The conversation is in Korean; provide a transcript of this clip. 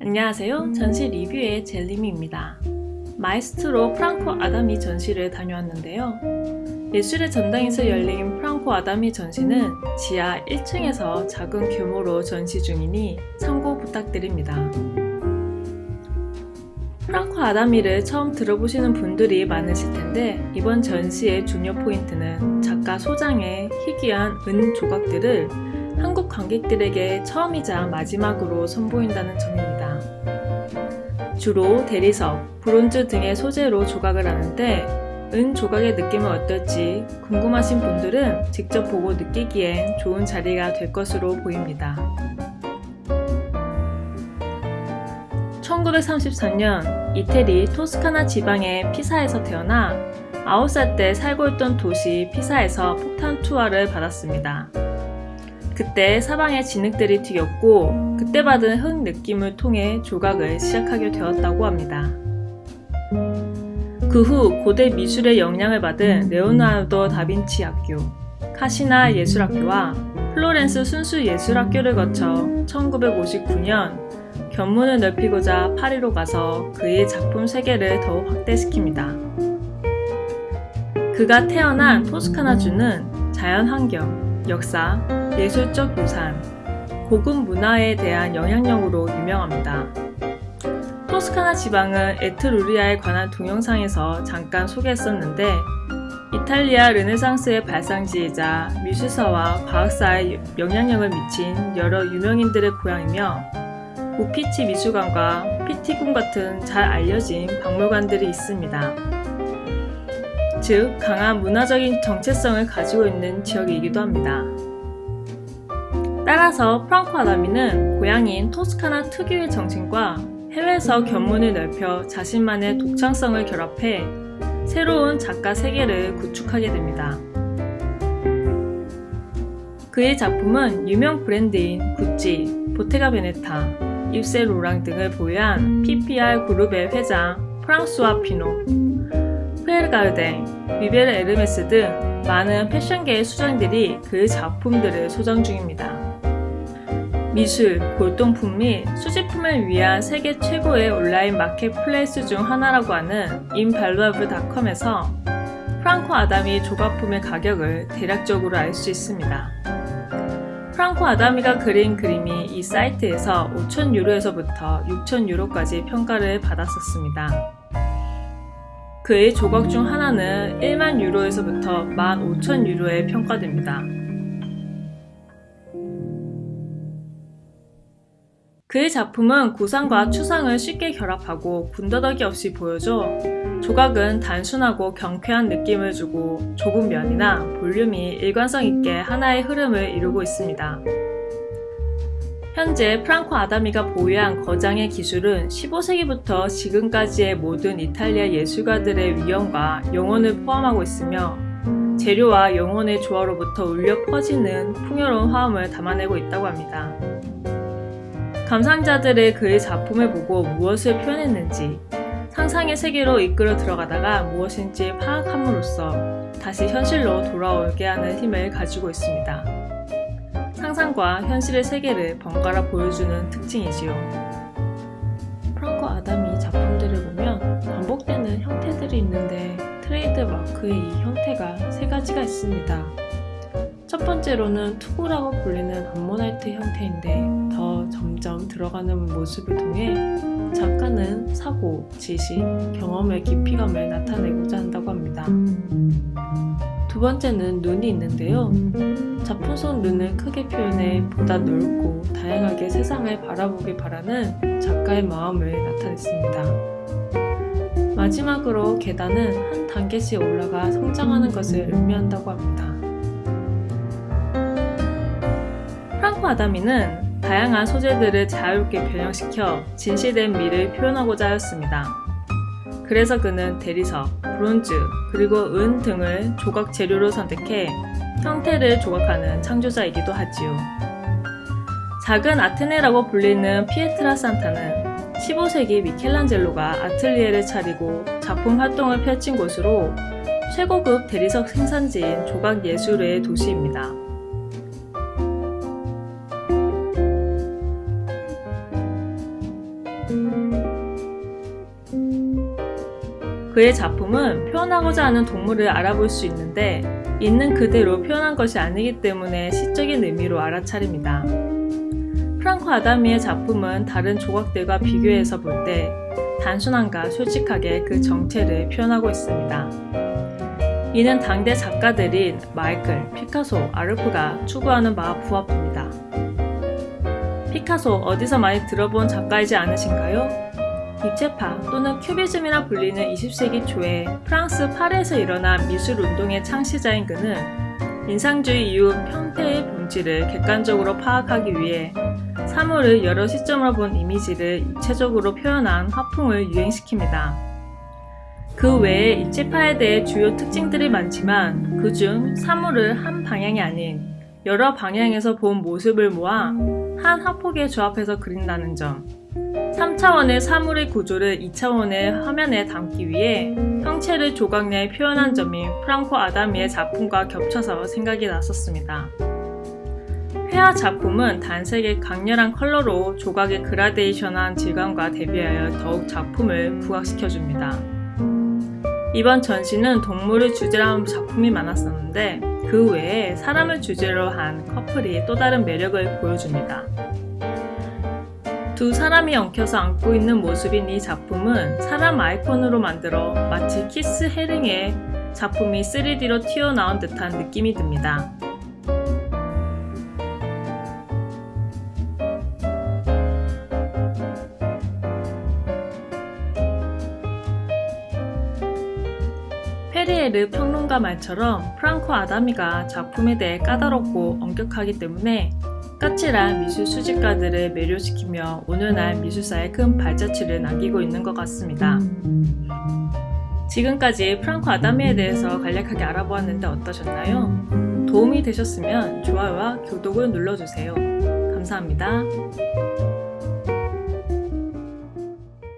안녕하세요. 전시 리뷰의 젤리미입니다. 마에스트로 프랑코 아다미 전시를 다녀왔는데요. 예술의 전당에서 열린 프랑코 아다미 전시는 지하 1층에서 작은 규모로 전시 중이니 참고 부탁드립니다. 프랑코 아다미를 처음 들어보시는 분들이 많으실 텐데 이번 전시의 중요 포인트는 작가 소장의 희귀한 은 조각들을 한국 관객들에게 처음이자 마지막으로 선보인다는 점입니다. 주로 대리석, 브론즈 등의 소재로 조각을 하는데 은 조각의 느낌은 어떨지 궁금하신 분들은 직접 보고 느끼기엔 좋은 자리가 될 것으로 보입니다. 1934년 이태리 토스카나 지방의 피사에서 태어나 9살 때 살고 있던 도시 피사에서 폭탄 투하를 받았습니다. 그때 사방에 진흙들이 튀겼고 그때 받은 흙 느낌을 통해 조각을 시작하게 되었다고 합니다. 그 후 고대 미술의 영향을 받은 레오나르도 다빈치 학교, 카시나 예술학교와 플로렌스 순수 예술학교를 거쳐 1959년 견문을 넓히고자 파리로 가서 그의 작품 세계를 더욱 확대시킵니다. 그가 태어난 토스카나주는 자연환경, 역사, 예술적 유산, 고급 문화에 대한 영향력으로 유명합니다. 토스카나 지방은 에트루리아에 관한 동영상에서 잠깐 소개했었는데 이탈리아 르네상스의 발상지이자 미술사와 과학사에 영향력을 미친 여러 유명인들의 고향이며 우피치 미술관과 피티궁 같은 잘 알려진 박물관들이 있습니다. 즉 강한 문화적인 정체성을 가지고 있는 지역이기도 합니다. 따라서 프랑코 아다미는 고향인 토스카나 특유의 정신과 해외에서 견문을 넓혀 자신만의 독창성을 결합해 새로운 작가 세계를 구축하게 됩니다. 그의 작품은 유명 브랜드인 구찌, 보테가 베네타, 입세 로랑 등을 보유한 PPR 그룹의 회장 프랑스와 피노, 피에르가르댕, 비베르 에르메스 등 많은 패션계의 수장들이 그의 작품들을 소장 중입니다. 미술, 골동품 및 수집품을 위한 세계 최고의 온라인 marketplace 중 하나라고 하는 Invaluable.com에서 프랑코 아다미 조각품의 가격을 대략적으로 알 수 있습니다. 프랑코 아다미가 그린 그림이 이 사이트에서 5천 유로에서부터 6천 유로까지 평가를 받았었습니다. 그의 조각 중 하나는 1만 유로에서부터 1만 5천 유로에 평가됩니다. 그의 작품은 구상과 추상을 쉽게 결합하고 군더더기 없이 보여줘 조각은 단순하고 경쾌한 느낌을 주고 좁은 면이나 볼륨이 일관성 있게 하나의 흐름을 이루고 있습니다. 현재 프랑코 아다미가 보유한 거장의 기술은 15세기부터 지금까지의 모든 이탈리아 예술가들의 위엄과 영혼을 포함하고 있으며 재료와 영혼의 조화로부터 울려 퍼지는 풍요로운 화음을 담아내고 있다고 합니다. 감상자들의 그의 작품을 보고 무엇을 표현했는지 상상의 세계로 이끌어 들어가다가 무엇인지 파악함으로써 다시 현실로 돌아오게 하는 힘을 가지고 있습니다. 상상과 현실의 세계를 번갈아 보여주는 특징이지요. 프랑코 아담이 작품들을 보면 반복되는 형태들이 있는데 트레이드 마크의 이 형태가 세 가지가 있습니다. 첫 번째로는 투구라고 불리는 암모나이트 형태인데 더 점점 들어가는 모습을 통해 작가는 사고, 지식, 경험의 깊이감을 나타내고자 한다고 합니다. 두 번째는 눈이 있는데요. 작품 속 눈을 크게 표현해 보다 넓고 다양하게 세상을 바라보길 바라는 작가의 마음을 나타냈습니다. 마지막으로 계단은 한 단계씩 올라가 성장하는 것을 의미한다고 합니다. 아다미는 다양한 소재들을 자유롭게 변형시켜 진실된 미를 표현하고자 하였습니다. 그래서 그는 대리석, 브론즈, 그리고 은 등을 조각 재료로 선택해 형태를 조각하는 창조자이기도 하지요. 작은 아테네라고 불리는 피에트라 산타는 15세기 미켈란젤로가 아틀리에를 차리고 작품 활동을 펼친 곳으로 최고급 대리석 생산지인 조각 예술의 도시입니다. 그의 작품은 표현하고자 하는 동물을 알아볼 수 있는데 있는 그대로 표현한 것이 아니기 때문에 시적인 의미로 알아차립니다. 프랑코 아다미의 작품은 다른 조각들과 비교해서 볼 때 단순함과 솔직하게 그 정체를 표현하고 있습니다. 이는 당대 작가들인 마이클, 피카소, 아르프가 추구하는 바와 부합합니다. 피카소 어디서 많이 들어본 작가이지 않으신가요? 입체파 또는 큐비즘이라 불리는 20세기 초에 프랑스 파리에서 일어난 미술 운동의 창시자인 그는 인상주의 이후 형태의 본질을 객관적으로 파악하기 위해 사물을 여러 시점으로 본 이미지를 입체적으로 표현한 화풍을 유행시킵니다. 그 외에 입체파에 대해 주요 특징들이 많지만 그중 사물을 한 방향이 아닌 여러 방향에서 본 모습을 모아 한 화폭에 조합해서 그린다는 점 3차원의 사물의 구조를 2차원의 화면에 담기 위해 형체를 조각 내에 표현한 점이 프랑코 아다미의 작품과 겹쳐서 생각이 났었습니다. 회화 작품은 단색의 강렬한 컬러로 조각의 그라데이션한 질감과 대비하여 더욱 작품을 부각시켜줍니다. 이번 전시는 동물을 주제로 한 작품이 많았었는데 그 외에 사람을 주제로 한 커플이 또 다른 매력을 보여줍니다. 두 사람이 엉켜서 안고 있는 모습인 이 작품은 사람 아이콘으로 만들어 마치 키스 헤링의 작품이 3D로 튀어나온 듯한 느낌이 듭니다. 페리에르 평론가 말처럼 프랑코 아다미가 작품에 대해 까다롭고 엄격하기 때문에 까칠한 미술 수집가들을 매료시키며 오늘날 미술사에 큰 발자취를 남기고 있는 것 같습니다. 지금까지 프랑코 아다미에 대해서 간략하게 알아보았는데 어떠셨나요? 도움이 되셨으면 좋아요와 구독을 눌러주세요. 감사합니다.